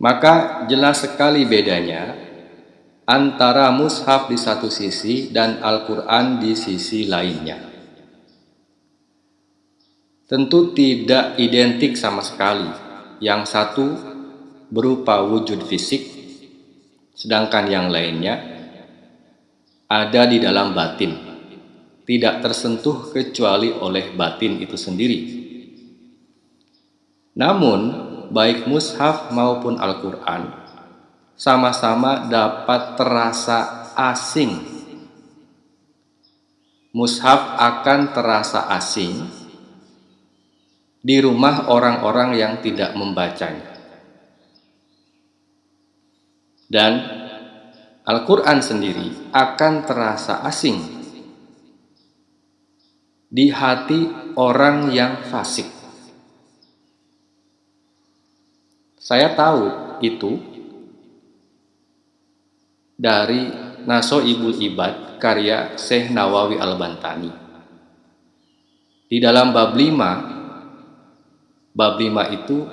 Maka jelas sekali bedanya antara mushaf di satu sisi dan Al-Quran di sisi lainnya. Tentu tidak identik sama sekali. Yang satu berupa wujud fisik, sedangkan yang lainnya ada di dalam batin, tidak tersentuh kecuali oleh batin itu sendiri. Namun, baik mushaf maupun Al-Quran sama-sama dapat terasa asing. Mushaf akan terasa asing di rumah orang-orang yang tidak membacanya. Dan Al-Quran sendiri akan terasa asing di hati orang yang fasik. Saya tahu itu dari Naso Ibul Ibad karya Syekh Nawawi Al-Bantani. Di dalam bab 5, bab 5 itu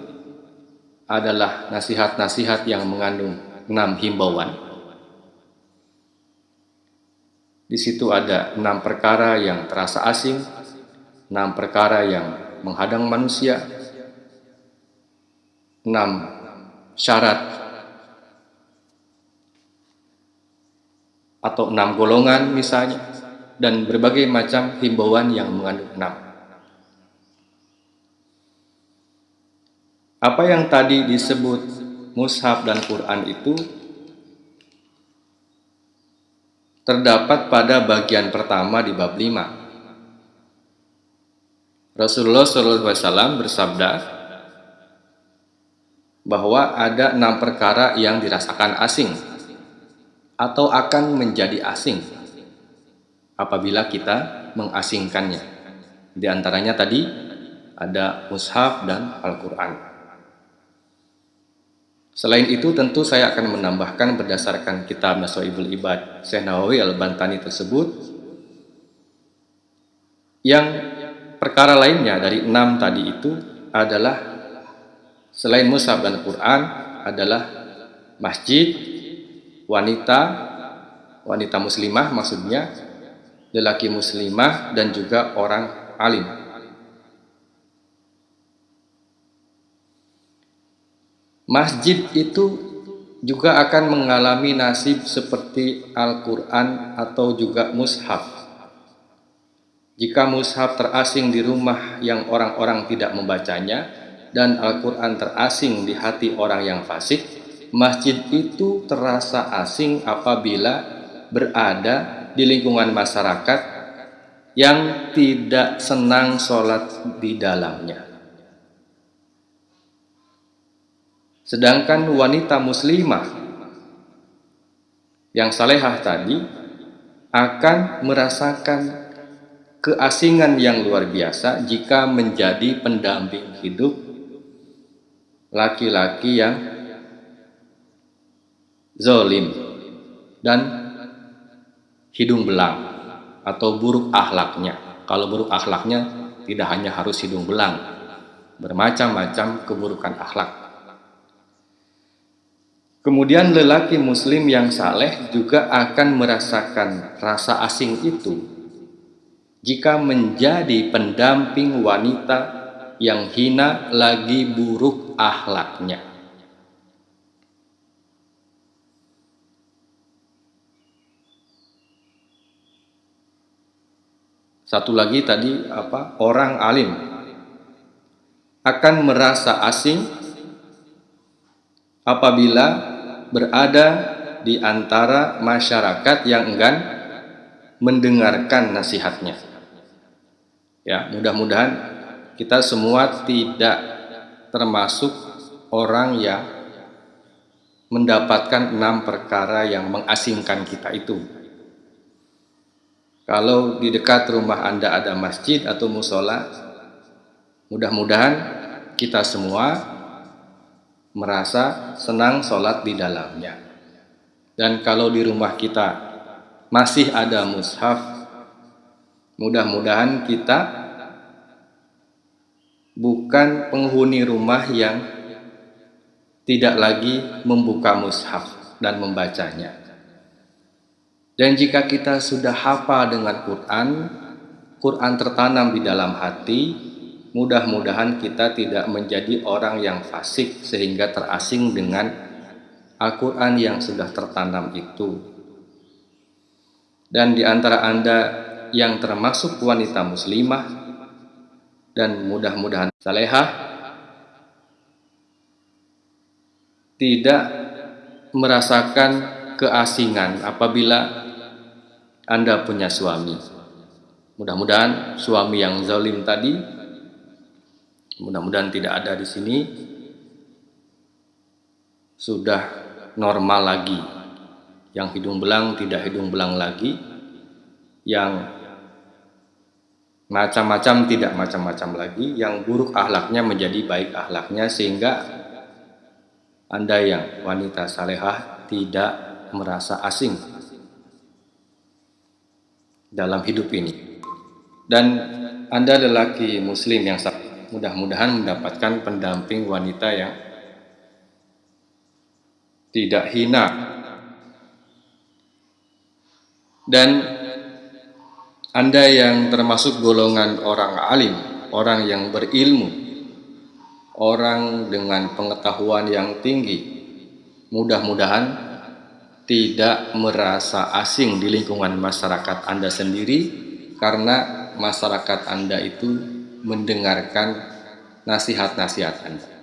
adalah nasihat-nasihat yang mengandung enam himbauan. Di situ ada enam perkara yang terasa asing, enam perkara yang menghadang manusia, enam syarat atau enam golongan misalnya, dan berbagai macam himbauan yang mengandung enam. Apa yang tadi disebut mushaf dan Quran itu terdapat pada bagian pertama di bab 5. Rasulullah SAW bersabda bahwa ada enam perkara yang dirasakan asing atau akan menjadi asing apabila kita mengasingkannya. Di antaranya tadi ada mushaf dan Al-Quran. Selain itu tentu saya akan menambahkan berdasarkan kitab Nasoibul Ibad Syekh Nawawi Al-Bantani tersebut yang perkara lainnya dari enam tadi itu adalah selain mushaf dan Quran adalah masjid, wanita, wanita muslimah maksudnya, lelaki muslimah dan juga orang alim. Masjid itu juga akan mengalami nasib seperti Al-Quran atau juga mushaf. Jika mushaf terasing di rumah yang orang-orang tidak membacanya dan Al-Quran terasing di hati orang yang fasik, masjid itu terasa asing apabila berada di lingkungan masyarakat yang tidak senang sholat di dalamnya. Sedangkan wanita muslimah yang salehah tadi akan merasakan keasingan yang luar biasa jika menjadi pendamping hidup laki-laki yang zolim dan hidung belang atau buruk akhlaknya. Kalau buruk akhlaknya tidak hanya harus hidung belang, bermacam-macam keburukan akhlak. Kemudian lelaki muslim yang saleh juga akan merasakan rasa asing itu jika menjadi pendamping wanita yang hina lagi buruk akhlaknya. Satu lagi tadi apa? Orang alim akan merasa asing apabila berada di antara masyarakat yang enggan mendengarkan nasihatnya. Ya, mudah-mudahan kita semua tidak termasuk orang yang mendapatkan enam perkara yang mengasingkan kita itu. Kalau di dekat rumah Anda ada masjid atau musola, mudah-mudahan kita semua merasa senang sholat di dalamnya. Dan kalau di rumah kita masih ada mushaf, mudah-mudahan kita bukan penghuni rumah yang tidak lagi membuka mushaf dan membacanya. Dan jika kita sudah hafal dengan Quran, Quran tertanam di dalam hati, mudah-mudahan kita tidak menjadi orang yang fasik sehingga terasing dengan Al-Quran yang sudah tertanam itu. Dan di antara Anda yang termasuk wanita muslimah dan mudah-mudahan salehah tidak merasakan keasingan apabila Anda punya suami. Mudah-mudahan suami yang zalim tadi mudah-mudahan tidak ada di sini sudah normal lagi. Yang hidung belang tidak hidung belang lagi. Yang macam-macam tidak macam-macam lagi. Yang buruk ahlaknya menjadi baik ahlaknya sehingga anda yang wanita salehah tidak merasa asing dalam hidup ini. Dan anda lelaki muslim yang mudah-mudahan mendapatkan pendamping wanita yang tidak hina. Dan anda yang termasuk golongan orang alim, orang yang berilmu, orang dengan pengetahuan yang tinggi, mudah-mudahan tidak merasa asing di lingkungan masyarakat Anda sendiri karena masyarakat Anda itu mendengarkan nasihat-nasihat Anda.